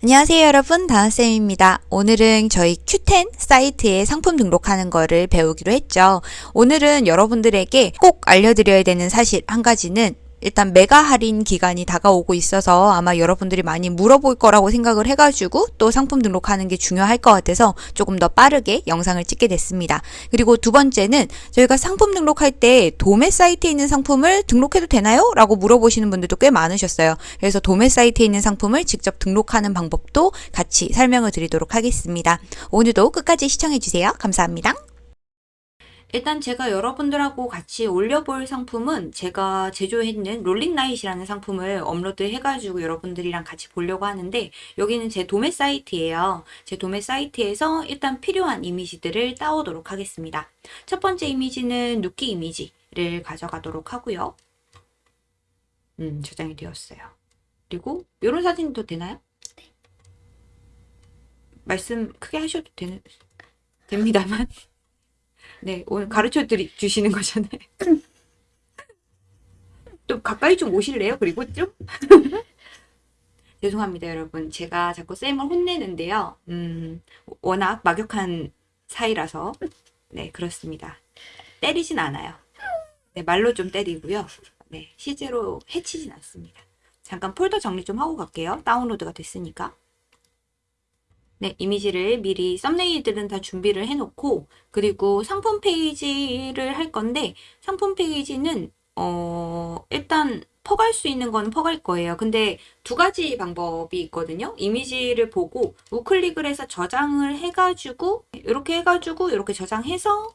안녕하세요 여러분 다은쌤입니다. 오늘은 저희 Q10 사이트에 상품 등록하는 거를 배우기로 했죠. 오늘은 여러분들에게 꼭 알려드려야 되는 사실 한 가지는 일단 메가 할인 기간이 다가오고 있어서 아마 여러분들이 많이 물어볼 거라고 생각을 해가지고 또 상품 등록하는 게 중요할 것 같아서 조금 더 빠르게 영상을 찍게 됐습니다. 그리고 두 번째는 저희가 상품 등록할 때 도매 사이트에 있는 상품을 등록해도 되나요? 라고 물어보시는 분들도 꽤 많으셨어요. 그래서 도매 사이트에 있는 상품을 직접 등록하는 방법도 같이 설명을 드리도록 하겠습니다. 오늘도 끝까지 시청해주세요. 감사합니다. 일단 제가 여러분들하고 같이 올려볼 상품은 제가 제조했는 롤링라이트라는 상품을 업로드 해가지고 여러분들이랑 같이 보려고 하는데 여기는 제 도매 사이트예요. 제 도매 사이트에서 일단 필요한 이미지들을 따오도록 하겠습니다. 첫 번째 이미지는 누키 이미지를 가져가도록 하고요. 음, 저장이 되었어요. 그리고 이런 사진도 되나요? 말씀 크게 하셔도 되는, 됩니다만. 네, 오늘 가르쳐 드리, 주시는 거잖아요. 또 가까이 좀 오실래요? 그리고 좀? 죄송합니다, 여러분. 제가 자꾸 쌤을 혼내는데요. 음, 워낙 막역한 사이라서. 네, 그렇습니다. 때리진 않아요. 네, 말로 좀 때리고요. 네, 실제로 해치진 않습니다. 잠깐 폴더 정리 좀 하고 갈게요. 다운로드가 됐으니까. 네, 이미지를 미리 썸네일들은 다 준비를 해놓고 그리고 상품 페이지를 할 건데 상품 페이지는 어 일단 퍼갈 수 있는 건 퍼갈 거예요. 근데 두 가지 방법이 있거든요. 이미지를 보고 우클릭을 해서 저장을 해가지고 이렇게 해가지고 이렇게 저장해서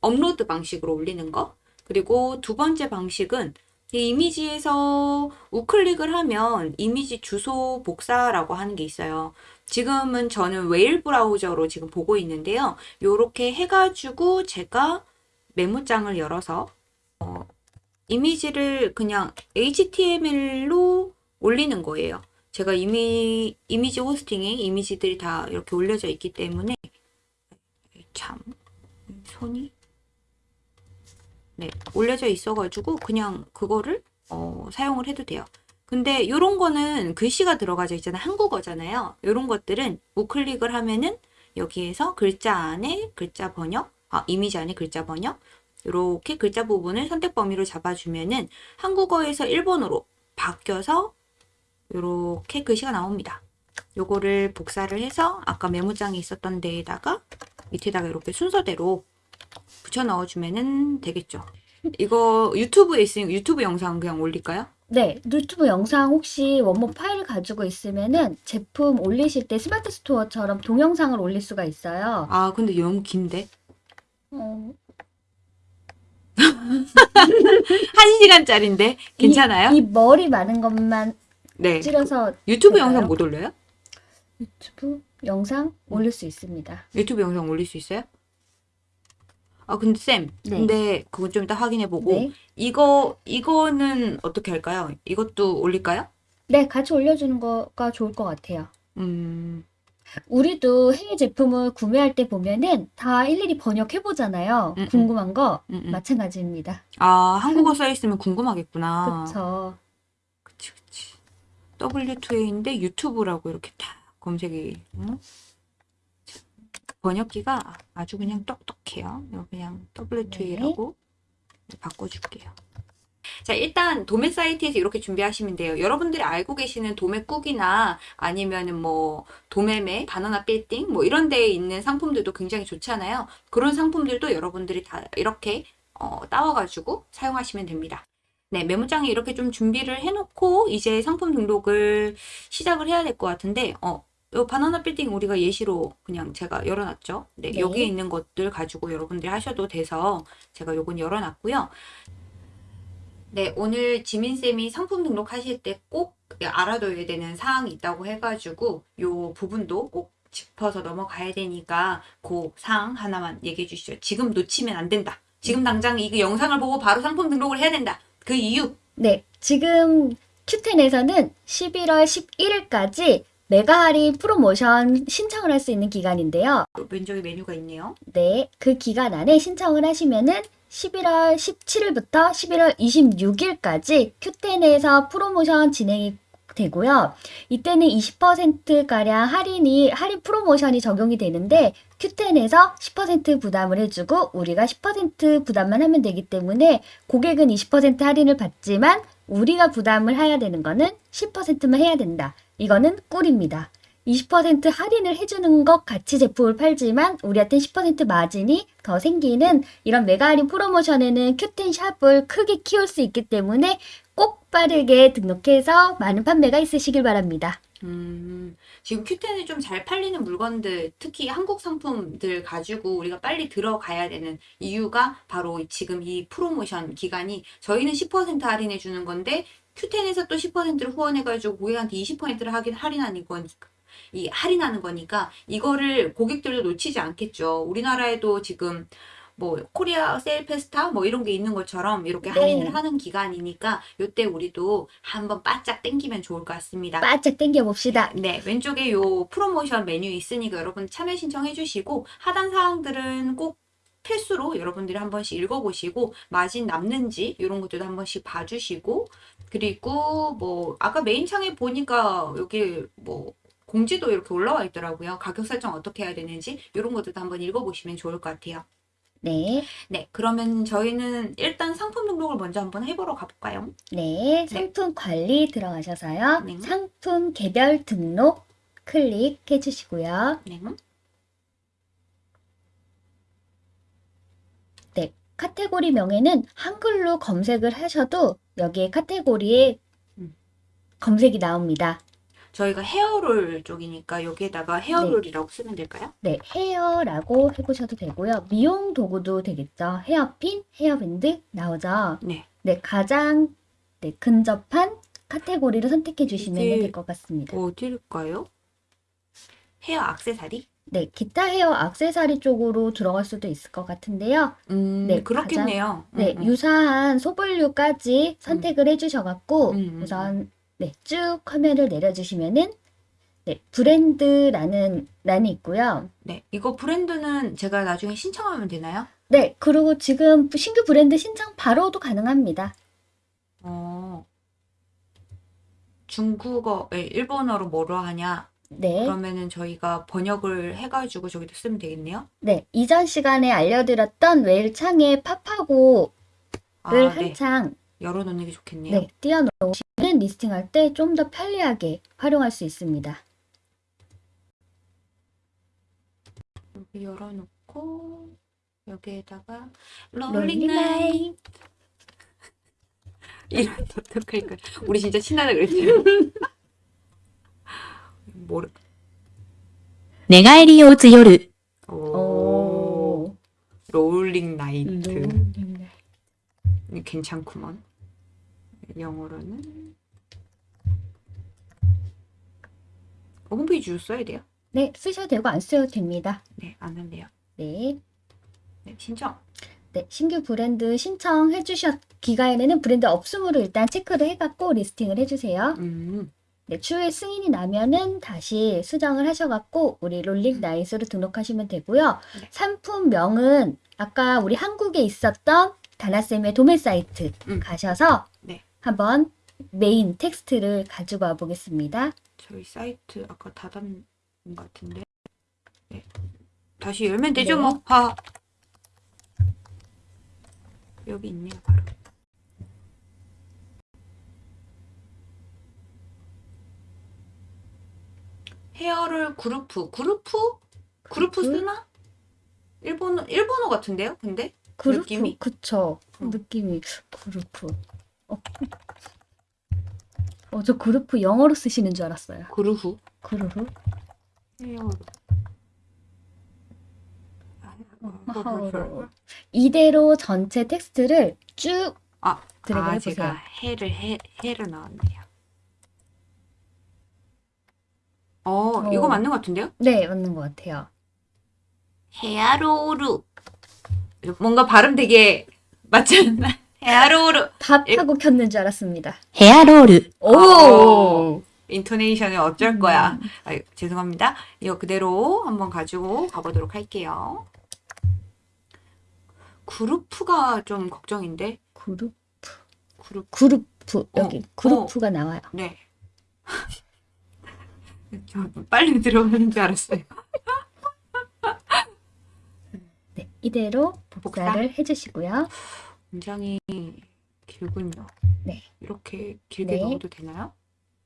업로드 방식으로 올리는 거 그리고 두 번째 방식은 이 이미지에서 우클릭을 하면 이미지 주소 복사라고 하는 게 있어요. 지금은 저는 웨일 브라우저로 지금 보고 있는데요. 이렇게 해가지고 제가 메모장을 열어서 어, 이미지를 그냥 HTML로 올리는 거예요. 제가 이미 이미지 호스팅에 이미지들이 다 이렇게 올려져 있기 때문에 참 손이 네 올려져 있어가지고 그냥 그거를 어, 사용을 해도 돼요. 근데 이런 거는 글씨가 들어가져 있잖아요. 한국어잖아요. 이런 것들은 우클릭을 하면은 여기에서 글자 안에 글자 번역, 아, 이미지 안에 글자 번역, 이렇게 글자 부분을 선택 범위로 잡아주면은 한국어에서 일본어로 바뀌어서 이렇게 글씨가 나옵니다. 요거를 복사를 해서 아까 메모장에 있었던 데에다가 밑에다가 이렇게 순서대로 붙여 넣어주면 되겠죠. 이거 유튜브에 있으니까 유튜브 영상 그냥 올릴까요? 네, 유튜브 영상 혹시 원본 파일 가지고 있으면은 제품 올리실 때 스마트 스토어처럼 동영상을 올릴 수가 있어요. 아, 근데 너무 긴데? 어, 한 시간짜리인데 괜찮아요? 이, 이 머리 많은 것만 네. 찔러서 유튜브 될까요? 영상 못 올려요? 유튜브 영상 올릴 수 있습니다. 유튜브 영상 올릴 수 있어요? 아 근데 쌤, 네. 근데 그건 좀 이따 확인해 보고 네. 이거 이거는 어떻게 할까요? 이것도 올릴까요? 네, 같이 올려주는 거가 좋을 것 같아요. 음, 우리도 해외 제품을 구매할 때 보면은 다 일일이 번역해 보잖아요. 음, 음. 궁금한 거 음, 음. 마찬가지입니다. 아 한국어 써 있으면 궁금하겠구나. 그쵸. 그치 그치. W2A인데 유튜브라고 이렇게 다 검색이. 응? 번역기가 아주 그냥 똑똑해요. 그냥 W2A라고 바꿔줄게요. 자, 일단 도매 사이트에서 이렇게 준비하시면 돼요. 여러분들이 알고 계시는 도매국이나 아니면은 뭐 도매매, 바나나 빌딩 뭐 이런 데에 있는 상품들도 굉장히 좋잖아요. 그런 상품들도 여러분들이 다 이렇게 어, 따와가지고 사용하시면 됩니다. 네, 메모장에 이렇게 좀 준비를 해놓고 이제 상품 등록을 시작을 해야 될 것 같은데, 어, 요 바나나 빌딩 우리가 예시로 그냥 제가 열어놨죠. 네, 네. 여기에 있는 것들 가지고 여러분들이 하셔도 돼서 제가 요건 열어놨고요. 네, 오늘 지민쌤이 상품 등록하실 때 꼭 알아둬야 되는 사항이 있다고 해가지고 요 부분도 꼭 짚어서 넘어가야 되니까 그 사항 하나만 얘기해 주시죠. 지금 놓치면 안 된다. 지금 당장 이 영상을 보고 바로 상품 등록을 해야 된다. 그 이유. 네, 지금 Q10에서는 11월 11일까지 메가 할인 프로모션 신청을 할 수 있는 기간인데요. 왼쪽에 메뉴가 있네요. 네, 그 기간 안에 신청을 하시면은 11월 17일부터 11월 26일까지 Q10에서 프로모션 진행이 되고요. 이때는 20%가량 할인이, 할인 프로모션이 적용이 되는데, Q10에서 10% 부담을 해주고, 우리가 10% 부담만 하면 되기 때문에, 고객은 20% 할인을 받지만, 우리가 부담을 해야 되는 거는 10%만 해야 된다. 이거는 꿀입니다. 20% 할인을 해주는 것 같이 제품을 팔지만 우리한테 10% 마진이 더 생기는 이런 메가 할인 프로모션에는 큐텐 샵을 크게 키울 수 있기 때문에 꼭 빠르게 등록해서 많은 판매가 있으시길 바랍니다. 음, 지금 큐텐에 좀잘 팔리는 물건들, 특히 한국 상품들 가지고 우리가 빨리 들어가야 되는 이유가 바로 이- 지금 이 프로모션 기간이 저희는 10% 할인해 주는 건데 큐텐에서 또 10%를 후원해가지고 고객한테 20%를 하긴 할인하는 거니까. 이 할인하는 거니까 이거를 고객들도 놓치지 않겠죠. 우리나라에도 지금 뭐 코리아 세일 페스타 뭐 이런 게 있는 것처럼 이렇게 네. 할인을 하는 기간이니까 요때 우리도 한번 바짝 땡기면 좋을 것 같습니다. 바짝 당겨봅시다. 네, 왼쪽에 요 프로모션 메뉴 있으니까 여러분 참여 신청해 주시고 하단 사항들은 꼭 필수로 여러분들이 한 번씩 읽어보시고 마진 남는지 이런 것들도 한 번씩 봐주시고 그리고 뭐 아까 메인 창에 보니까 여기 뭐 공지도 이렇게 올라와 있더라고요. 가격 설정 어떻게 해야 되는지 이런 것들도 한번 읽어보시면 좋을 것 같아요. 네, 네, 그러면 저희는 일단 상품 등록을 먼저 한번 해보러 가볼까요? 네, 상품 관리 들어가셔서요. 네. 상품 개별 등록 클릭해 주시고요. 네. 네, 카테고리 명에는 한글로 검색을 하셔도 여기에 카테고리에 음. 검색이 나옵니다. 저희가 헤어롤 쪽이니까 여기에다가 헤어롤이라고 쓰면 될까요? 네, 헤어라고 해보셔도 되고요. 미용 도구도 되겠죠. 헤어핀, 헤어밴드 나오죠. 네. 네, 가장 네, 근접한 카테고리를 선택해 주시면 될 것 같습니다. 어딜까요? 헤어 액세서리? 네, 기타 헤어 액세서리 쪽으로 들어갈 수도 있을 것 같은데요. 음, 네, 그렇겠네요. 네, 음, 음. 유사한 소분류까지 선택을 해주셔갖고 음, 음, 우선 네, 쭉 화면을 내려주시면은 네, 브랜드라는 란이 있고요. 네, 이거 브랜드는 제가 나중에 신청하면 되나요? 네, 그리고 지금 신규 브랜드 신청 바로도 가능합니다. 어, 중국어, 에, 일본어로 뭐로 하냐? 네, 그러면은 저희가 번역을 해가지고 저기다 쓰면 되겠네요. 네, 이전 시간에 알려드렸던 웨일 창에 팝하고를 아, 네. 한창 열어놓는 게 좋겠네요. 네, 띄워놓으시면 리스팅할 때 좀 더 편리하게 활용할 수 있습니다. 여기 열어놓고 여기에다가 롤링 나이 이런 어떡할까? 우리 진짜 친하다 그랬죠. 모르. 내가 에리오즈 요르. 롤링 나이트. 음, 네. 괜찮구먼. 영어로는. 어, 홈페이지 써야 돼요? 네, 쓰셔도 되고 안 쓰셔도 됩니다. 네, 안 한대요. 네. 네, 신청. 네, 신규 브랜드 신청해 주신 기간에는 브랜드 없음으로 일단 체크를 해갖고 리스팅을 해주세요. 음. 네, 추후에 승인이 나면은 다시 수정을 하셔갖고 우리 롤링 나이트로 등록하시면 되고요. 네. 상품명은 아까 우리 한국에 있었던 다나쌤의 도매 사이트 음. 가셔서 네. 한번 메인 텍스트를 가지고 와 보겠습니다. 저희 사이트 아까 닫은 것 같은데. 네. 다시 열면 되죠, 네. 뭐. 하. 여기 있네요, 바로. 헤어를 그루프, 그루프? 그루프? 쓰나? 일본어, 일본어 같은데요, 근데? 그루프, 느낌이? 그쵸. 음. 느낌이 그루프. 어. 어, 저 그루프 영어로 쓰시는 줄 알았어요. 그루프. 헤어로. 하하로. 이대로 전체 텍스트를 쭉 아, 드래그 아, 해보세요. 제가 해를 해 해를 넣었네요. 어, 이거 어. 맞는 것 같은데요? 네, 맞는 것 같아요. ヘアロール. 뭔가 발음 되게 맞지 않나? 헤아로우루. 밥하고 켰는 줄 알았습니다. 헤아로우루. 오! 아, 오. 인토네이션을 어쩔 거야. 아, 죄송합니다. 이거 그대로 한번 가지고 가보도록 할게요. 그룹프가 좀 걱정인데? 그룹프. 그룹. 그룹프. 여기 어, 그룹프가 어. 나와요. 네. 저 빨리 들어가는 줄 알았어요. 네, 이대로 복사. 복사를 해주시고요. 굉장히 길군요. 네. 이렇게 길게 네. 넣어도 되나요?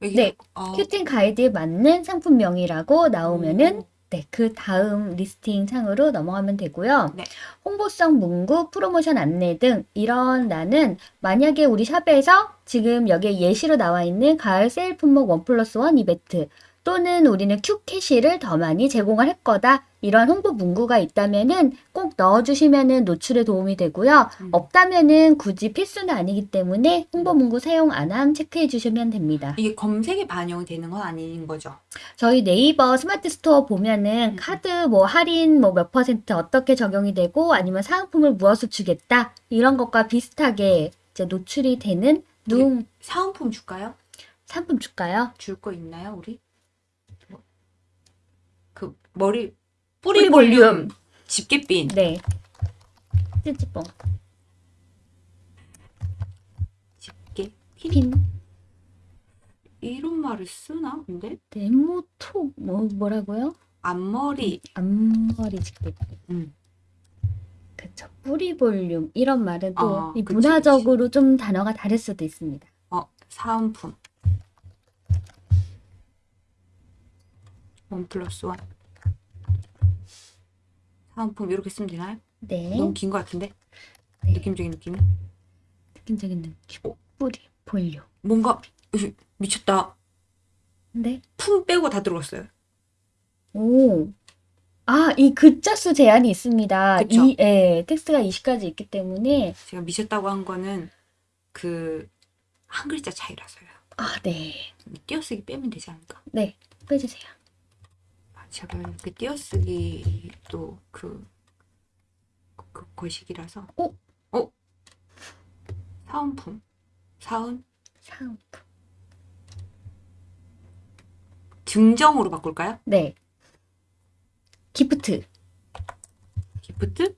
네. 어, 큐텐 가이드에 맞는 상품명이라고 나오면은 오. 네, 그 다음 리스팅 창으로 넘어가면 되고요. 네. 홍보성 문구, 프로모션 안내 등 이런 난은 만약에 우리 샵에서 지금 여기에 예시로 나와 있는 가을 세일 품목 원 플러스 원 이벤트 또는 우리는 큐 캐시를 더 많이 제공을 할 거다. 이런 홍보 문구가 있다면은 꼭 넣어주시면은 노출에 도움이 되고요. 음. 없다면은 굳이 필수는 아니기 때문에 홍보 문구 사용 안 함 체크해 주시면 됩니다. 이게 검색에 반영이 되는 건 아닌 거죠. 저희 네이버 스마트 스토어 보면은 음. 카드 뭐 할인 뭐 몇 퍼센트 어떻게 적용이 되고 아니면 사은품을 무엇을 주겠다 이런 것과 비슷하게 이제 노출이 되는 누 사은품 줄까요? 상품 줄까요? 줄 거 있나요, 우리? 뭐, 그 머리 뿌리 뿌리 볼륨. 볼륨 집게핀. 네. 찌찌뽕 집게 핀. 핀 이런 말을 쓰나? 근데 네모톡 뭐 뭐라고요? 앞머리. 앞머리 집게 음. 그쵸 뿌리 볼륨 이런 말은 또 아, 이 그치, 문화적으로 좀 단어가 다를 수도 있습니다. 어, 사은품. 원 플러스 원. 사은품 이렇게 쓰면 되나요? 네. 너무 긴 것 같은데? 네. 느낌적인 느낌이? 느낌적인 느낌. 어. 뿌리 볼륨. 뭔가 으, 미쳤다. 네. 품 빼고 다 들어갔어요. 오. 아, 이 글자 수 제한이 있습니다. 그쵸? 이, 예, 텍스트가 20가지 있기 때문에. 제가 미쳤다고 한 거는 그 한 글자 차이라서요. 아, 네. 띄어쓰기 빼면 되지 않을까? 네. 빼주세요. 아, 제가 그 띄어쓰기도 그, 그 거식이라서. 어? 어? 사은품. 사은? 사은품. 증정으로 바꿀까요? 네. Gift. Gift?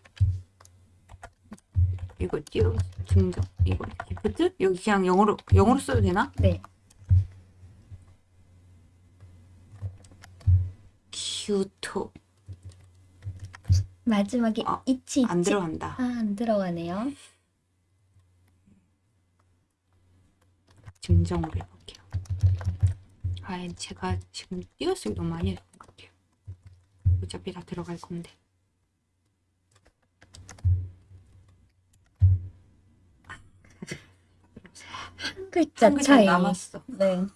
이거 띄어 증정 이거 gift? 여기 그냥 영어로 영어로 써도 되나? 네. 큐토 마지막에 아, 이치, 안 이치. 들어간다. 아, 안 들어가네요. 증정으로 해볼게요. 아, 제가 지금 띄어쓰기 너무 많이 해서 그런 것 같아요. 어차피 다 들어갈 건데. 한 글자 한 글자 차이. 남았어. 네.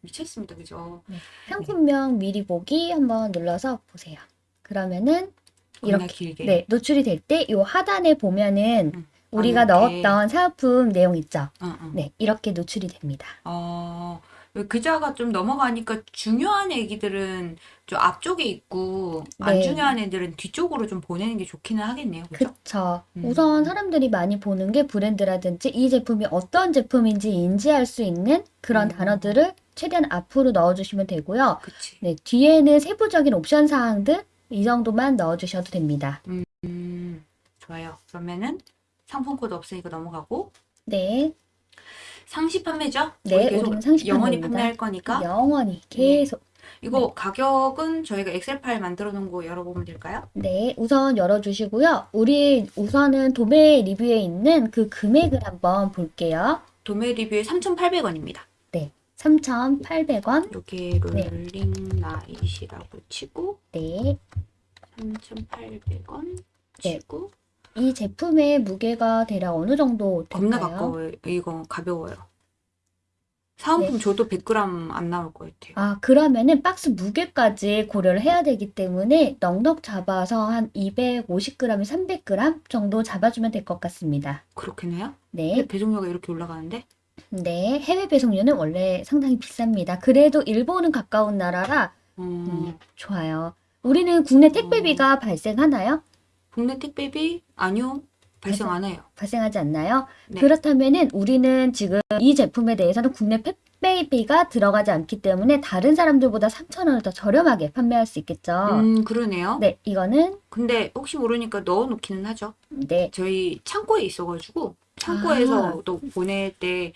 미쳤습니다, 그죠? 상품명 미리 보기 한번 눌러서 보세요. 그러면은 이렇게 길게. 네, 노출이 될 때 이 하단에 보면은 음. 우리가 아. 넣었던 사은품 내용 있죠? 응, 응. 네, 이렇게 노출이 됩니다. 어, 글자가 좀 넘어가니까 중요한 애기들은 좀 앞쪽에 있고 안 네. 중요한 애들은 뒤쪽으로 좀 보내는 게 좋기는 하겠네요. 그죠? 그쵸. 음. 우선 사람들이 많이 보는 게 브랜드라든지 이 제품이 어떤 제품인지 인지할 수 있는 그런 음. 단어들을 최대한 앞으로 넣어주시면 되고요. 그치. 네, 뒤에는 세부적인 옵션 사항들 이 정도만 넣어주셔도 됩니다. 음, 좋아요. 그러면은 상품 코드 없으니까 넘어가고 네, 상시 판매죠? 네, 계속 상시 영원히 판매입니다. 판매할 거니까 영원히 계속. 이거 가격은 저희가 엑셀 파일 만들어 놓은 거 열어보면 될까요? 네, 우선 열어주시고요. 우리 우선은 도매 리뷰에 있는 그 금액을 한번 볼게요. 도매 리뷰에 3,800원입니다. 3,800원. 여기 네. 롤링 나이트라고 치고 네, 3,800원 네. 치고 이 제품의 무게가 대략 어느 정도 겁나 될까요? 가까워요. 이거 가벼워요. 사은품 네. 줘도 100g 안 나올 것 같아요. 아, 그러면은 박스 무게까지 고려를 해야 되기 때문에 넉넉 잡아서 한 250g에 300g 정도 잡아주면 될 것 같습니다. 그렇겠네요? 네, 배송료가 이렇게 올라가는데? 네, 해외 배송료는 원래 상당히 비쌉니다. 그래도 일본은 가까운 나라라 음, 음, 좋아요. 우리는 국내 택배비가 발생하나요? 국내 택배비? 아니요. 발생 안 해요. 발생하지 않나요? 네. 그렇다면은 우리는 지금 이 제품에 대해서는 국내 택배비가 들어가지 않기 때문에 다른 사람들보다 3,000원을 더 저렴하게 판매할 수 있겠죠. 음, 그러네요. 네, 이거는 근데 혹시 모르니까 넣어놓기는 하죠. 네, 저희 창고에 있어가지고 창고에서 아. 또 보낼 때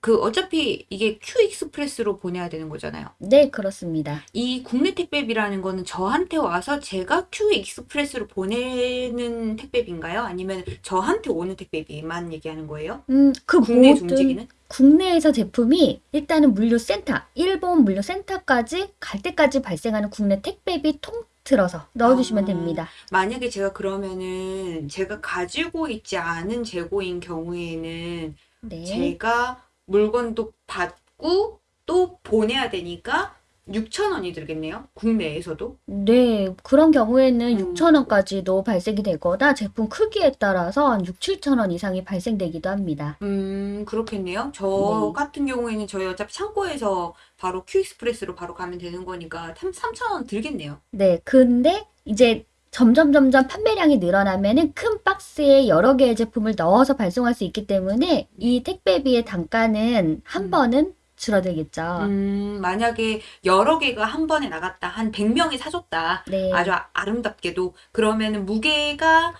그 어차피 이게 Qxpress로 보내야 되는 거잖아요. 네, 그렇습니다. 이 국내 택배비라는 거는 저한테 와서 제가 Qxpress로 보내는 택배비인가요? 아니면 저한테 오는 택배비만 얘기하는 거예요? 음, 그 모든 움직이는? 국내에서 제품이 일단은 물류센터, 일본 물류센터까지 갈 때까지 발생하는 국내 택배비 통틀어서 넣어주시면 아. 됩니다. 만약에 제가 그러면은 제가 가지고 있지 않은 재고인 경우에는 네. 제가 물건도 받고 또 보내야 되니까 6천 원이 들겠네요. 국내에서도. 네, 그런 경우에는 음. 6,000원까지도 발생이 되거나 제품 크기에 따라서 한 6, 7,000원 이상이 발생되기도 합니다. 음, 그렇겠네요. 저 네. 같은 경우에는 저희 어차피 창고에서 바로 큐익스프레스로 바로 가면 되는 거니까 3천 원 들겠네요. 네, 근데 이제 점점 점점 판매량이 늘어나면은 큰 박스에 여러 개의 제품을 넣어서 발송할 수 있기 때문에 이 택배비의 단가는 한 음. 번은 줄어들겠죠. 음, 만약에 여러 개가 한 번에 나갔다. 한 100명이 사줬다. 네. 아주 아- 아름답게도 그러면은 무게가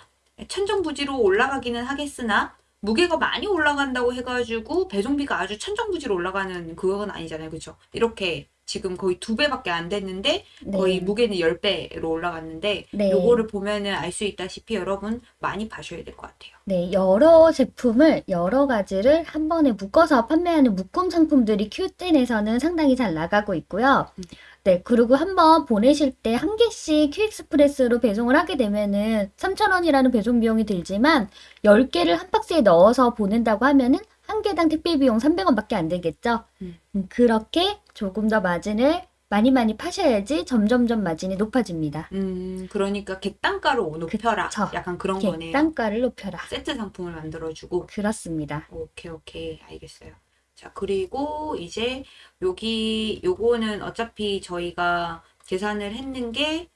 천정부지로 올라가기는 하겠으나 무게가 많이 올라간다고 해가지고 배송비가 아주 천정부지로 올라가는 그건 아니잖아요, 그렇죠? 이렇게 지금 거의 두 배밖에 안 됐는데 거의 네. 무게는 열 배로 올라갔는데 네. 요거를 보면은 알 수 있다시피 여러분 많이 봐셔야 될 것 같아요. 네, 여러 제품을 여러 가지를 한 번에 묶어서 판매하는 묶음 상품들이 Q10에서는 상당히 잘 나가고 있고요. 음. 네, 그리고 한번 보내실 때 한 개씩 큐익스프레스로 배송을 하게 되면은 3,000원이라는 배송 비용이 들지만 10개를 한 박스에 넣어서 보낸다고 하면은 한 개당 택배 비용 300원밖에 안 들겠죠. 음. 음, 그렇게 조금 더 마진을 많이 많이 파셔야지 점점점 마진이 높아집니다. 음, 그러니까 객단가로 높여라. 그쵸. 약간 그런 거네요. 객단가를 높여라. 세트 상품을 만들어주고 그렇습니다. 오케이, 오케이. 알겠어요. 자, 그리고 이제 여기, 요거는 어차피 저희가 계산을 했는 게,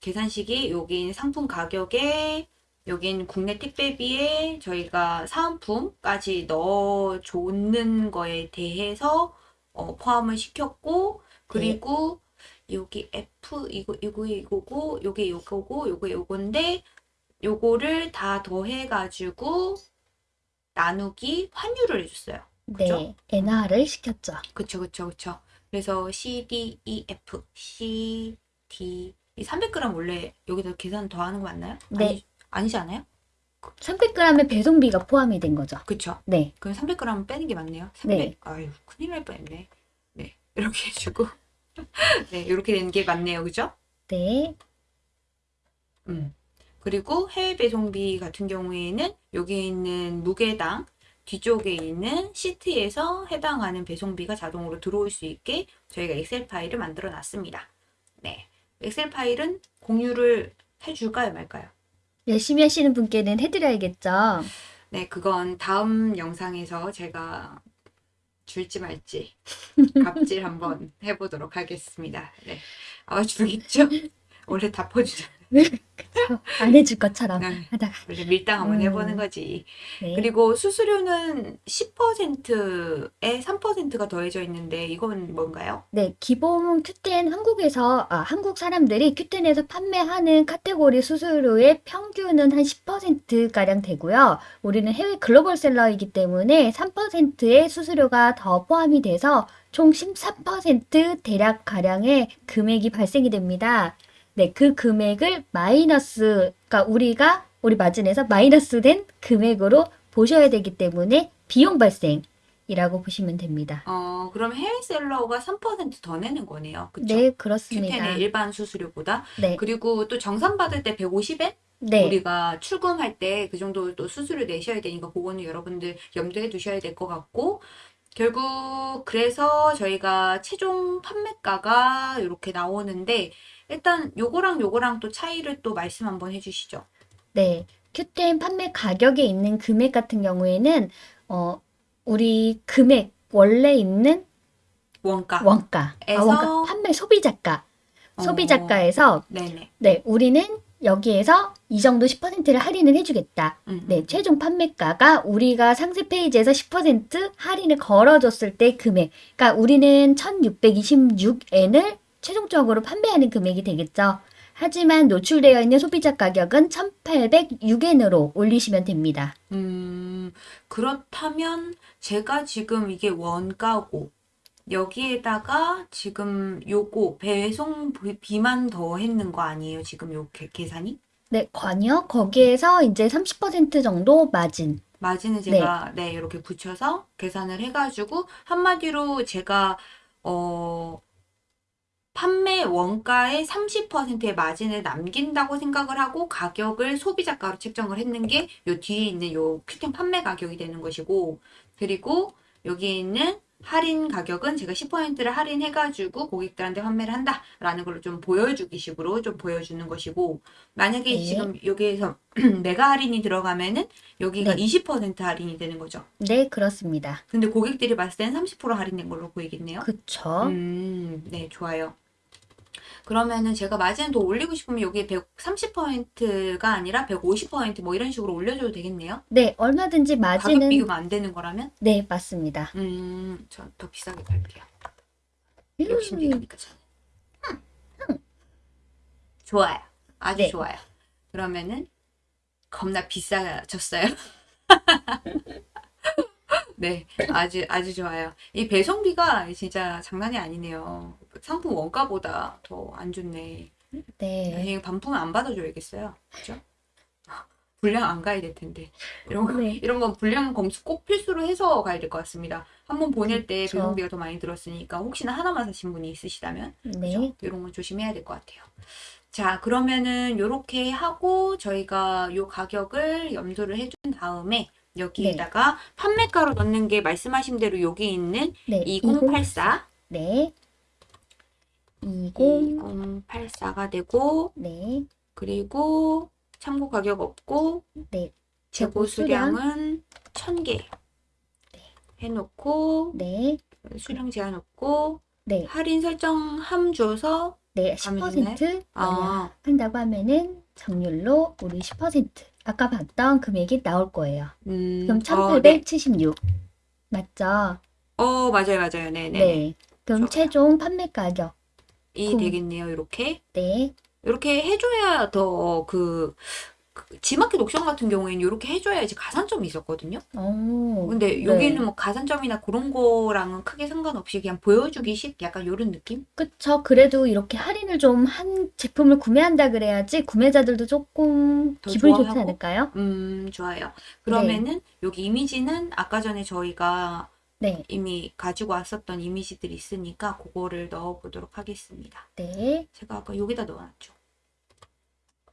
계산식이 여긴 상품 가격에, 여긴 국내 택배비에 저희가 사은품까지 넣어줬는 거에 대해서 어, 포함을 시켰고, 그리고 여기 F, 이거, 이거, 이거고, 요게 요거고, 요게 요건데, 요거를 다 더해가지고, 나누기 환율을 해줬어요. 그죠? 네, 엔화를 시켰죠. 그쵸, 그쵸, 그쵸. 그래서 C, D, E, F, C, D. 이 300g 원래 여기다 계산 더 하는 거 맞나요? 네. 아니, 아니지 않아요? 300g의 배송비가 포함이 된 거죠. 그쵸. 네, 그럼 300g 빼는 게 맞네요. 300. 네. 아유, 큰일 날 뻔했네. 네. 이렇게 해주고. 네, 이렇게 되는 게 맞네요. 그죠? 네, 음. 그리고 해외 배송비 같은 경우에는 여기 있는 무게당 뒤쪽에 있는 시트에서 해당하는 배송비가 자동으로 들어올 수 있게 저희가 엑셀 파일을 만들어 놨습니다. 네. 엑셀 파일은 공유를 해줄까요, 말까요? 열심히 하시는 분께는 해드려야겠죠. 네, 그건 다음 영상에서 제가 줄지 말지 갑질 한번 해보도록 하겠습니다. 네. 아마 주겠죠? 원래 다. 그쵸? 안 해줄 것처럼 네. 하다가. 밀당 한번 음. 해보는 거지. 네. 그리고 수수료는 10%에 3%가 더해져 있는데 이건 뭔가요? 네, 기본 Q10 한국에서, 아, 한국 사람들이 Q10에서 판매하는 카테고리 수수료의 평균은 한 10%가량 되고요. 우리는 해외 글로벌 셀러이기 때문에 3%의 수수료가 더 포함이 돼서 총 13% 대략 가량의 금액이 발생이 됩니다. 네, 그 금액을 마이너스, 그러니까 우리가 우리 마진에서 마이너스 된 금액으로 보셔야 되기 때문에 비용 발생 이라고 보시면 됩니다. 어, 그럼 해외 셀러가 3%더 내는 거네요. 그쵸? 네, 그렇습니다. 10의 일반 수수료보다. 네, 그리고 또 정산 받을 때 150엔? 네, 우리가 출금할 때 그 정도 또 수수료 내셔야 되니까 그거는 여러분들 염두에 두셔야 될 것 같고 결국 그래서 저희가 최종 판매가가 이렇게 나오는데 일단 요거랑 요거랑 또 차이를 또 말씀 한번 해주시죠. 네. 큐템 판매 가격에 있는 금액 같은 경우에는 어 우리 금액 원래 있는 원가. 원가, 아, 에서- 원가 판매 소비자가 어, 소비자가에서 네네. 네 우리는 여기에서 이 정도 10%를 할인을 해주겠다. 음, 네, 최종 판매가가 우리가 상세 페이지에서 10% 할인을 걸어줬을 때 금액. 그러니까 우리는 1626엔을 최종적으로 판매하는 금액이 되겠죠. 하지만 노출되어 있는 소비자 가격은 1,806엔으로 올리시면 됩니다. 음, 그렇다면 제가 지금 이게 원가고 여기에다가 지금 요거 배송 비만 더 했는 거 아니에요? 지금 요 계- 계산이? 네, 관여 거기에서 이제 30% 정도 마진. 마진을 제가 네, 이렇게 붙여서 계산을 해가지고 한마디로 제가 어 판매 원가의 30%의 마진을 남긴다고 생각을 하고 가격을 소비자가로 책정을 했는 게 요 뒤에 있는 요 큐템 판매 가격이 되는 것이고 그리고 여기에 있는 할인 가격은 제가 10%를 할인해가지고 고객들한테 판매를 한다라는 걸로 좀 보여주기 식으로 좀 보여주는 것이고 만약에 네. 지금 여기에서 내가 할인이 들어가면은 여기가 네. 20% 할인이 되는 거죠. 네, 그렇습니다. 근데 고객들이 봤을 때는 30% 할인된 걸로 보이겠네요. 그쵸? 음, 네, 좋아요. 그러면은 제가 마진을 더 올리고 싶으면 여기에 130%가 아니라 150%뭐 이런 식으로 올려줘도 되겠네요. 네, 얼마든지 가격 마진은 비교가 안 되는 거라면? 네, 맞습니다. 음, 전 더 비싸게 팔게요. 욕심쟁이니까 저는. 좋아요. 아주 네. 좋아요. 그러면은 겁나 비싸졌어요. 네, 아주 아주 좋아요. 이 배송비가 진짜 장난이 아니네요. 상품 원가보다 더 안 좋네. 네. 이 반품을 안 받아줘야겠어요. 그죠? 불량 안 가야 될 텐데. 이런 거, 네. 이런 건 불량 검수 꼭 필수로 해서 가야 될 것 같습니다. 한번 보낼 때 그쵸. 배송비가 더 많이 들었으니까 혹시나 하나만 사신 분이 있으시다면 네. 그죠? 이런 건 조심해야 될 것 같아요. 자, 그러면은 요렇게 하고 저희가 요 가격을 염두를 해준 다음에 여기에다가 판매가로 넣는 게 말씀하신 대로 여기 있는 네. 2084, 네. 20. 2084가 되고 네. 그리고 참고 가격 없고 네. 재고 재고 수량. 수량은 1000개 해놓고 네. 수량 제한 없고 네. 할인 설정 함 줘서 네. 가면 10% 아, 한다고 하면은 정률로 우리 10% 아까 봤던 금액이 나올 거예요. 음, 그럼 어, 네. 1876. 맞죠? 어, 맞아요, 맞아요. 네네. 네. 그럼 좋아요. 최종 판매 가격. 이 음. 되겠네요, 이렇게. 네. 이렇게 해줘야 더 그, 그 지마켓 옥션 같은 경우에는 이렇게 해줘야지 가산점이 있었거든요. 오. 근데 네. 여기는 뭐 가산점이나 그런 거랑은 크게 상관없이 그냥 보여주기식 약간 이런 느낌? 그쵸. 그래도 이렇게 할인을 좀 한 제품을 구매한다 그래야지 구매자들도 조금 더 기분이 좋지 좋아하고? 않을까요? 음, 좋아요. 그러면은 여기 이미지는 아까 전에 저희가 네. 이미 가지고 왔었던 이미지들이 있으니까 그거를 넣어보도록 하겠습니다. 네. 제가 아까 여기다 넣어놨죠.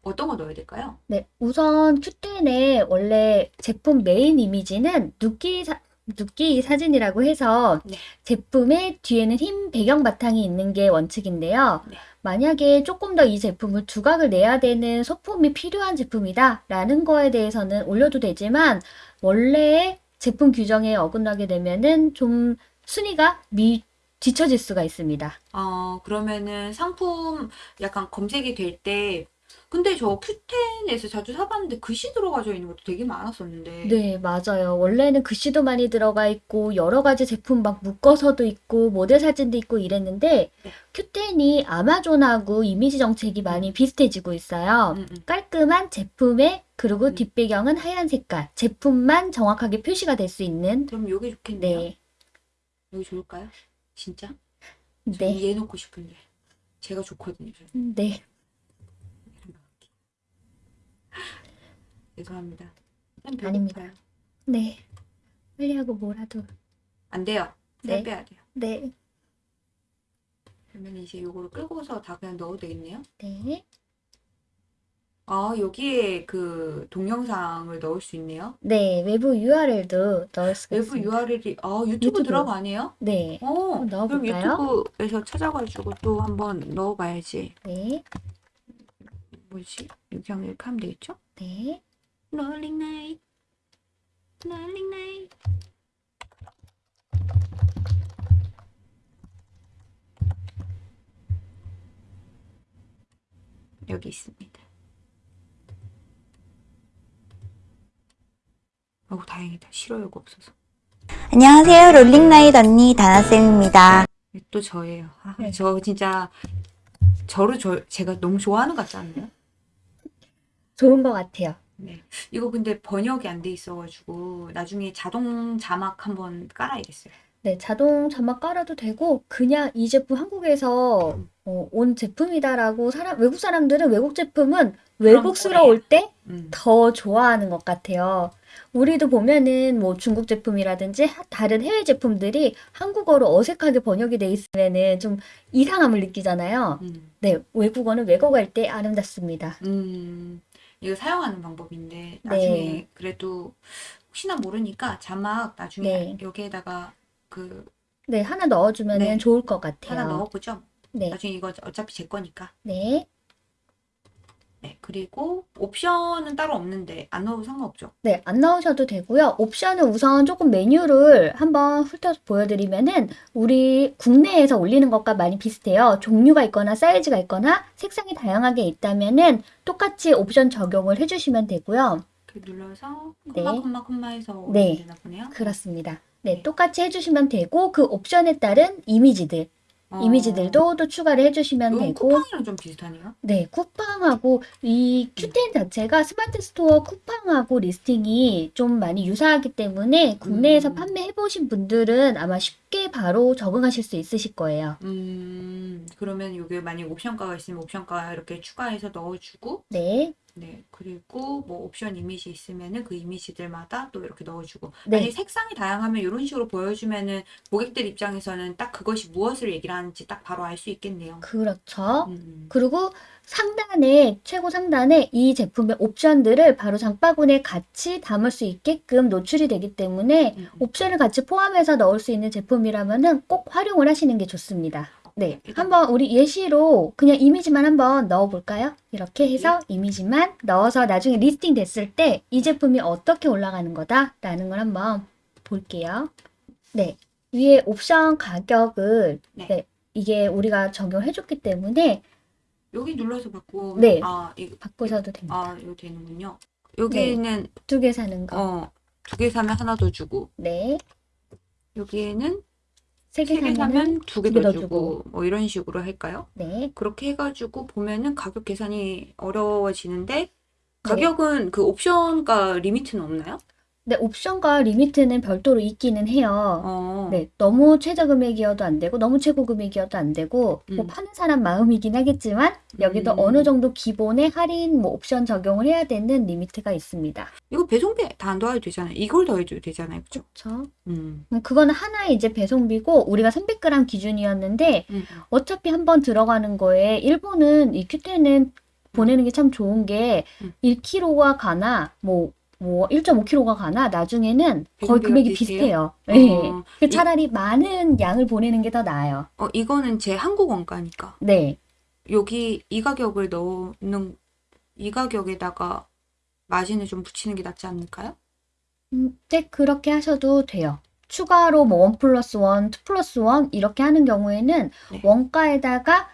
어떤 거 넣어야 될까요? 네. 우선 Q10의 원래 제품 메인 이미지는 눕기 사, 눕기 사진이라고 해서 네. 제품의 뒤에는 흰 배경 바탕이 있는 게 원칙인데요. 네. 만약에 조금 더 이 제품을 두각을 내야 되는 소품이 필요한 제품이다 라는 거에 대해서는 올려도 되지만 원래 제품 규정에 어긋나게 되면은 좀 순위가 미 뒤처질 수가 있습니다. 어, 그러면은 상품 약간 검색이 될 때, 근데 저 큐텐에서 자주 사봤는데 글씨 들어가져 있는 것도 되게 많았었는데. 네, 맞아요. 원래는 글씨도 많이 들어가 있고 여러 가지 제품 막 묶어서도 있고 모델 사진도 있고 이랬는데 네. Q10이 아마존하고 이미지 정책이 많이 비슷해지고 있어요. 음, 음. 깔끔한 제품에 그리고 음. 뒷배경은 하얀 색깔, 제품만 정확하게 표시가 될 수 있는 그럼 여기 좋겠네요. 네, 여기 좋을까요? 진짜? 네, 얘 놓고 싶은데. 제가 좋거든요. 저는. 네, 죄송합니다. 난 아닙니다. 네. 빨리 하고 뭐라도. 안 돼요. 살 네. 빼야 돼요. 네, 그러면 이제 요거를 끄고서 다 그냥 넣어도 되겠네요. 네, 아, 여기에 그 동영상을 넣을 수 있네요. 네. 외부 URL도 넣을 수가 외부 있습니다. URL이, 아, 유튜브, 유튜브. 들어가네요? 네, 어, 한번 그럼? 유튜브에서 찾아가지고 또 한번 넣어 봐야지. 네, 뭐지? 여기 하면 이렇게 하면 되겠죠? 네. 롤링 나잇, 롤링 나잇. 여기 있습니다. 어우, 다행이다. 싫어요가 없어서. 안녕하세요. 롤링나잇 언니 다나쌤입니다. 또 저예요. 아, 네. 저 진짜 저를 저 제가 너무 좋아하는 것 같지 않나요? 좋은 것 같아요. 네. 이거 근데 번역이 안 돼 있어가지고 나중에 자동 자막 한번 깔아야겠어요. 네, 자동 자막 깔아도 되고 그냥 이 제품 한국에서 어, 온 제품이다라고 사람 외국 사람들은 외국 제품은 외국스러울 때 음. 더 좋아하는 것 같아요. 우리도 보면은 뭐 중국 제품이라든지 하- 다른 해외 제품들이 한국어로 어색하게 번역이 돼 있으면은 좀 이상함을 느끼잖아요. 음. 네, 외국어는 외국어일 때 아름답습니다. 음. 이거 사용하는 방법인데 네. 나중에 그래도 혹시나 모르니까 자막 나중에 네. 여기에다가 그 네, 하나 넣어주면은 네. 좋을 것 같아요. 하나 넣어보죠. 네, 나중에 이거 어차피 제 거니까. 네, 네. 그리고 옵션은 따로 없는데 안 넣어도 상관없죠. 네, 안 넣으셔도 되고요. 옵션은 우선 조금 메뉴를 한번 훑어서 보여드리면은 우리 국내에서 올리는 것과 많이 비슷해요. 종류가 있거나 사이즈가 있거나 색상이 다양하게 있다면은 똑같이 옵션 적용을 해주시면 되고요. 이렇게 눌러서 네. 콤마 콤마 콤마해서 네. 되나 보네요. 그렇습니다. 네, 네. 똑같이 해주시면 되고 그 옵션에 따른 이미지들, 어, 이미지들도 또 추가를 해주시면 이건 되고 쿠팡이랑 좀 비슷하네요. 네, 쿠팡하고 이 Q10 자체가 스마트 스토어 쿠팡하고 listing이 좀 많이 유사하기 때문에 국내에서 음. 판매해 보신 분들은 아마 쉽게 바로 적응하실 수 있으실 거예요. 음, 그러면 이게 만약 옵션가가 있으면 옵션가 이렇게 추가해서 넣어주고, 네, 네, 그리고 뭐 옵션 이미지 있으면은 그 이미지들마다 또 이렇게 넣어주고, 네. 만약 색상이 다양하면 이런 식으로 보여주면은 고객들 입장에서는 딱 그것이 무엇을 얘기를 하는지 딱 바로 알 수 있겠네요. 그렇죠. 음, 그리고 상단에, 최고 상단에 이 제품의 옵션들을 바로 장바구니에 같이 담을 수 있게끔 노출이 되기 때문에 음, 음. 옵션을 같이 포함해서 넣을 수 있는 제품이라면은 꼭 활용을 하시는 게 좋습니다. 네, 한번 우리 예시로 그냥 이미지만 한번 넣어 볼까요? 이렇게 해서 이미지만 넣어서 나중에 listing 됐을 때 이 제품이 어떻게 올라가는 거다라는 걸 한번 볼게요. 네, 위에 옵션 가격을 네. 네, 이게 우리가 적용해 줬기 때문에 여기 눌러서 바꾸면 네. 아, 이거 바꾸셔도 됩니다. 아, 이거 되는군요. 여기는 두개 사는 거. 어, 두 개 사면 하나 더 주고, 네, 여기에는 세 개 사면 두 개더더 주고, 뭐 이런 식으로 할까요? 네, 그렇게 해가지고 보면은 가격 계산이 어려워지는데, 네. 가격은 그 옵션가 limit는 없나요? 네, 옵션가 limit는 별도로 있기는 해요. 어, 네, 너무 최저 금액이어도 안 되고, 너무 최고 금액이어도 안 되고, 뭐 음. 파는 사람 마음이긴 하겠지만, 여기도 음. 어느 정도 기본의 할인, 뭐 옵션 적용을 해야 되는 limit가 있습니다. 이거 배송비 다 안 더해도 되잖아요. 이걸 더해도 되잖아요. 그죠? 그렇죠? 음. 그거는 하나의 이제 배송비고, 우리가 300g 기준이었는데, 음. 어차피 한번 들어가는 거에, 일본은 이 큐텐은 보내는 게 참 좋은 게, 음. 1kg가 가나, 뭐, 뭐 1.5kg가 가나 나중에는 거의 금액이 비슷해요? 비슷해요. 네. 어, 그 이- 차라리 많은 양을 보내는 게 더 나아요. 어, 이거는 제 한국 원가니까. 네. 여기 이 가격을 넣는, 이 가격에다가 마진을 좀 붙이는 게 낫지 않을까요? 음, 네, 그렇게 하셔도 돼요. 추가로 뭐 one plus one, two plus one 이렇게 하는 경우에는 네. 원가에다가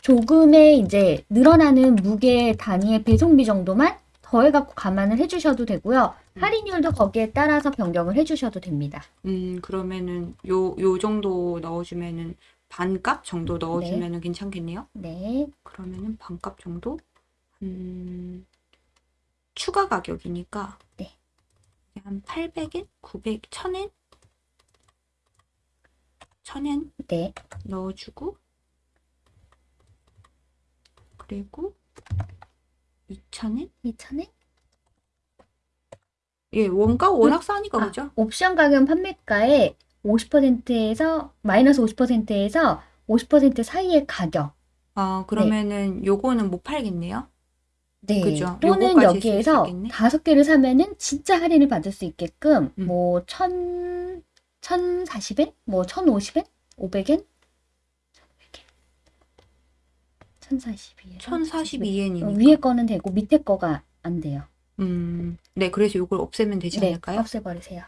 조금의 이제 늘어나는 무게 단위의 배송비 정도만 더해갖고 감안을 해주셔도 되고요. 음. 할인율도 거기에 따라서 변경을 해주셔도 됩니다. 음, 그러면은 요, 요 정도 넣어주면은 반값 정도 네. 넣어주면은 괜찮겠네요? 네, 그러면은 반값 정도? 음, 추가 가격이니까 네. 한 800엔? 900, 1000엔? 1000엔 네, 넣어주고 그리고 2000엔? 2,000엔? 예, 원가가 워낙 싸니까 아, 그죠? 옵션 가격 판매가의 50%에서 마이너스 50%에서 50% 사이의 가격. 아, 그러면은 요거는 못 팔겠네요? 네. 그죠. 또는 여기에서. 다섯 개를 사면은 진짜 할인을 받을 수 있게끔 음. 뭐 천, 천 사십 엔? 뭐 천오십 엔? 오백 엔? 천사십이 엔. 1042엔이니까. 위에 거는 되고 밑에 거가 안 돼요. 음, 네, 그래서 요걸 없애면 되지 네, 않을까요? 없애버리세요.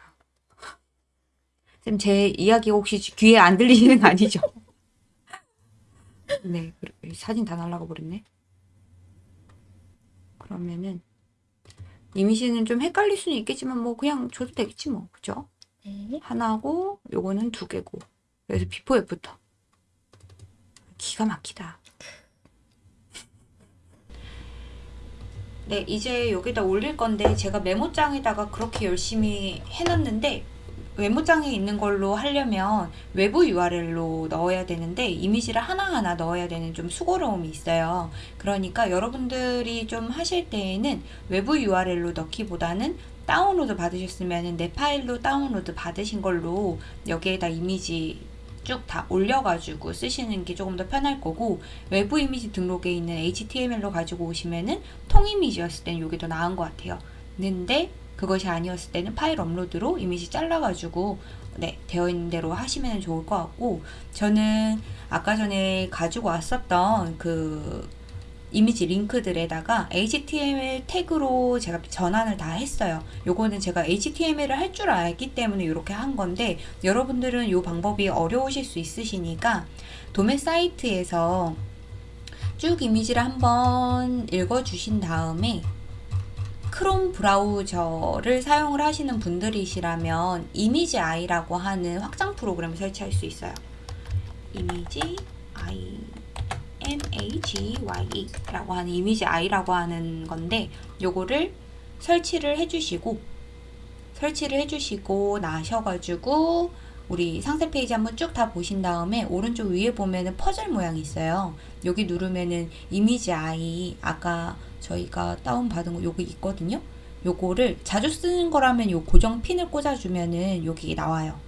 쌤, 제 이야기 혹시 귀에 안 들리시는 거 아니죠? 네, 그- 사진 다 날라가 버렸네. 그러면은 이미지는 좀 헷갈릴 수는 있겠지만 뭐 그냥 줘도 되겠지 뭐, 그죠? 네. 하나고 요거는 두 개고. 그래서 before after. 기가 막히다. 네, 이제 여기다 올릴 건데 제가 메모장에다가 그렇게 열심히 해놨는데 메모장에 있는 걸로 하려면 외부 URL로 넣어야 되는데 이미지를 하나하나 넣어야 되는 좀 수고로움이 있어요. 그러니까 여러분들이 좀 하실 때에는 외부 URL로 넣기보다는 다운로드 받으셨으면 내 파일로 다운로드 받으신 걸로 여기에다 이미지 쭉 다 올려가지고 쓰시는 게 조금 더 편할 거고 외부 이미지 등록에 있는 HTML로 가지고 오시면은 통 이미지였을 때는 이게 더 나은 것 같아요. 근데 그것이 아니었을 때는 파일 업로드로 이미지 잘라가지고 네 되어 있는 대로 하시면 좋을 것 같고 저는 아까 전에 가지고 왔었던 그 이미지 링크들에다가 HTML 태그로 제가 전환을 다 했어요. 요거는 제가 HTML을 할 줄 알기 때문에 이렇게 한 건데 여러분들은 이 방법이 어려우실 수 있으시니까 도매 사이트에서 쭉 이미지를 한번 읽어주신 다음에 크롬 브라우저를 사용을 하시는 분들이시라면 이미지 아이라고 하는 확장 프로그램을 설치할 수 있어요. 이미지 아이 IMAGEYE라고 하는 이미지 아이라고 하는 건데 요거를 설치를 해주시고 설치를 해주시고 나셔가지고 우리 상세 페이지 한번 쭉 다 보신 다음에 오른쪽 위에 보면은 퍼즐 모양이 있어요. 여기 누르면은 이미지 아이 아까 저희가 다운 받은 거 요거 있거든요. 요거를 자주 쓰는 거라면 요 고정 핀을 꽂아주면은 여기 나와요.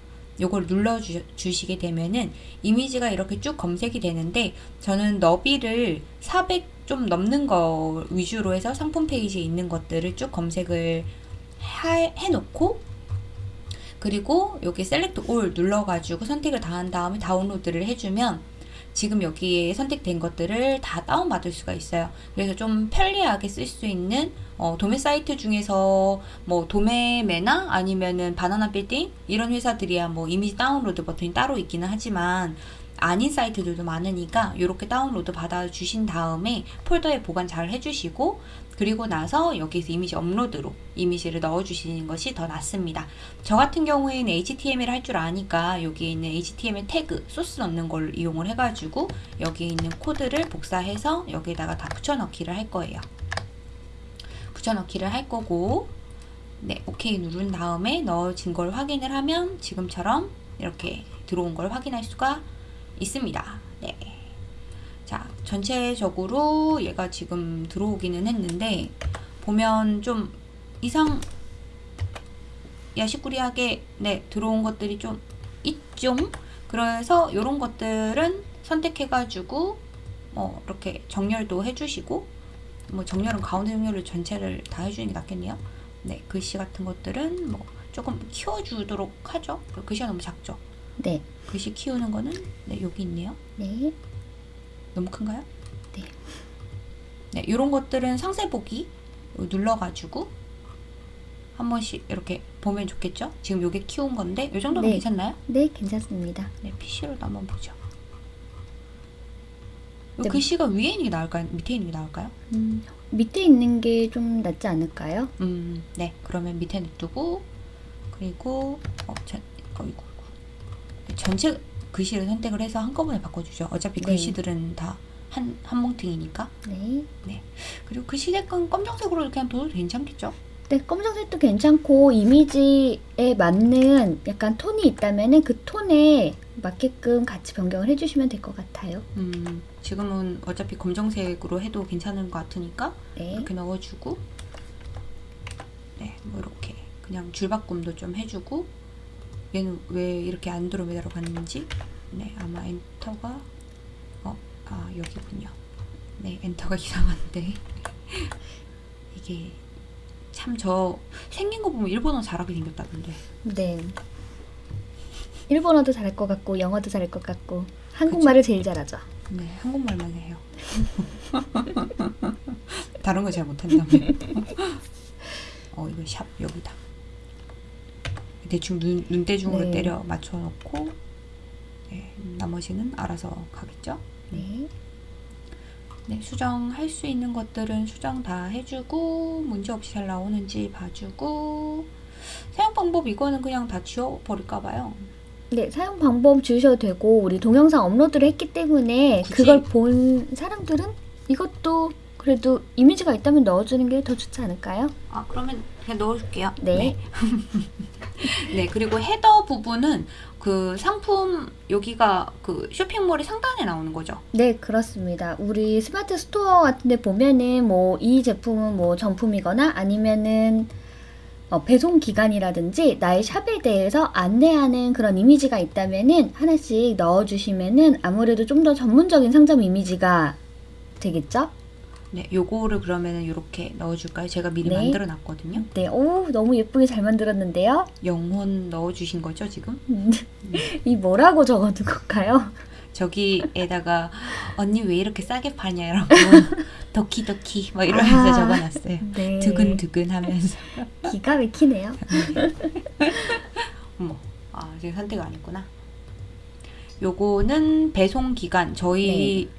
요걸 눌러 주, 주시게 되면은 이미지가 이렇게 쭉 검색이 되는데 저는 너비를 400 좀 넘는 거 위주로 해서 상품 페이지에 있는 것들을 쭉 검색을 해, 해놓고 그리고 여기 select all 눌러가지고 선택을 다 한 다음에 다운로드를 해주면 지금 여기에 선택된 것들을 다 다운받을 수가 있어요. 그래서 좀 편리하게 쓸 수 있는 어, 도매 사이트 중에서 뭐 도매매나 아니면은 바나나 빌딩 이런 회사들이야 뭐 이미지 다운로드 버튼이 따로 있기는 하지만 아닌 사이트들도 많으니까 이렇게 다운로드 받아 주신 다음에 폴더에 보관 잘 해주시고 그리고 나서 여기서 이미지 업로드로 이미지를 넣어 주시는 것이 더 낫습니다. 저 같은 경우에는 HTML 할 줄 아니까 여기에 있는 HTML 태그 소스 넣는 걸 이용을 해가지고 여기에 있는 코드를 복사해서 여기에다가 다 붙여넣기를 할 거예요. 붙여넣기를 할 거고 네 오케이 누른 다음에 넣어진 걸 확인을 하면 지금처럼 이렇게 들어온 걸 확인할 수가 있습니다. 네. 자, 전체적으로 얘가 지금 들어오기는 했는데 보면 좀 이상 야시꾸리하게 네, 들어온 것들이 좀 있죠. 그래서 이런 것들은 선택해 가지고 뭐 이렇게 정렬도 해주시고 뭐 정렬은 가운데 정렬을 전체를 다 해주는 게 낫겠네요. 네, 글씨 같은 것들은 뭐 조금 키워주도록 하죠. 글씨가 너무 작죠. 네. 글씨 키우는 거는 네, 여기 있네요. 네. 너무 큰가요? 네. 네, 이런 것들은 상세 보기 눌러가지고 한 번씩 이렇게 보면 좋겠죠? 지금 요게 키운 건데 이 정도면 네. 괜찮나요? 네, 괜찮습니다. 네, PC로도 한번 보죠. 요 네. 글씨가 위에 있는 게 나을까요? 밑에 있는 게 나을까요? 음, 밑에 있는 게 좀 낫지 않을까요? 음, 네, 그러면 밑에 놔두고 그리고 어, 전, 어이구, 어이구. 네, 전체 글씨를 선택을 해서 한꺼번에 바꿔주죠. 어차피 네. 글씨들은 다 한, 한 뭉탱이니까. 네. 그리고 글씨 색은 검정색으로 그냥 둬도 괜찮겠죠? 네, 검정색도 괜찮고 이미지에 맞는 약간 톤이 있다면은 그 톤에 맞게끔 같이 변경을 해주시면 될 것 같아요. 음, 지금은 어차피 검정색으로 해도 괜찮은 것 같으니까 네. 이렇게 넣어주고 네, 뭐 이렇게 그냥 줄 바꿈도 좀 해주고 얘는 왜 이렇게 안드로메다로 갔는지 네, 아마 엔터가 어, 아 여기군요. 네, 엔터가 이상한데 이게 참 저 생긴 거 보면 일본어 잘하게 생겼다던데. 네. 일본어도 잘할 것 같고 영어도 잘할 것 같고 한국말을 제일 잘하죠. 네, 한국말만 해요. 다른 거 잘 못한다며. 어, 이거 샵 여기다. 대충 눈, 눈대중으로 네. 때려 맞춰 놓고 네, 나머지는 알아서 가겠죠? 네. 네, 수정할 수 있는 것들은 수정 다 해주고 문제 없이 잘 나오는지 봐주고 사용 방법 이거는 그냥 다 지워버릴까 봐요. 네, 사용 방법 주셔도 되고 우리 동영상 업로드를 했기 때문에 굳이? 그걸 본 사람들은 이것도 그래도 이미지가 있다면 넣어주는 게 더 좋지 않을까요? 아 그러면 그냥 넣어줄게요. 네. 네, 그리고 header 부분은 그 상품 여기가 그 쇼핑몰의 상단에 나오는 거죠. 네, 그렇습니다. 우리 스마트 스토어 같은 데 보면은 뭐 이 제품은 뭐 정품이거나 아니면은 어, 배송 기간이라든지 나의 샵에 대해서 안내하는 그런 이미지가 있다면은 하나씩 넣어주시면은 아무래도 좀 더 전문적인 상점 이미지가 되겠죠? 네, 요거를 그러면은 이렇게 넣어줄까요? 제가 미리 네. 만들어 놨거든요. 네, 오, 너무 예쁘게 잘 만들었는데요. 영혼 넣어주신 거죠 지금? 이 뭐라고 적어둔 건가요? 저기에다가 언니 왜 이렇게 싸게 파냐 라고 덕키덕키 막 이러면서 아. 적어놨어요. 네. 두근두근 하면서 기가 막히네요. 어머 아 제가 선택 안 했구나. 요거는 배송 기간 저희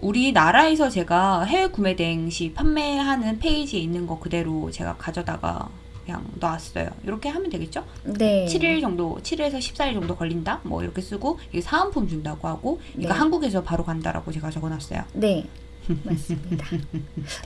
우리나라에서 제가 해외 구매 대행 시 판매하는 페이지에 있는 거 그대로 제가 가져다가 그냥 놨어요. 이렇게 하면 되겠죠? 네. 7일 정도, 7일에서 14일 정도 걸린다? 뭐 이렇게 쓰고, 이게 사은품 준다고 하고, 이거 네. 한국에서 바로 간다라고 제가 적어놨어요. 네, 맞습니다.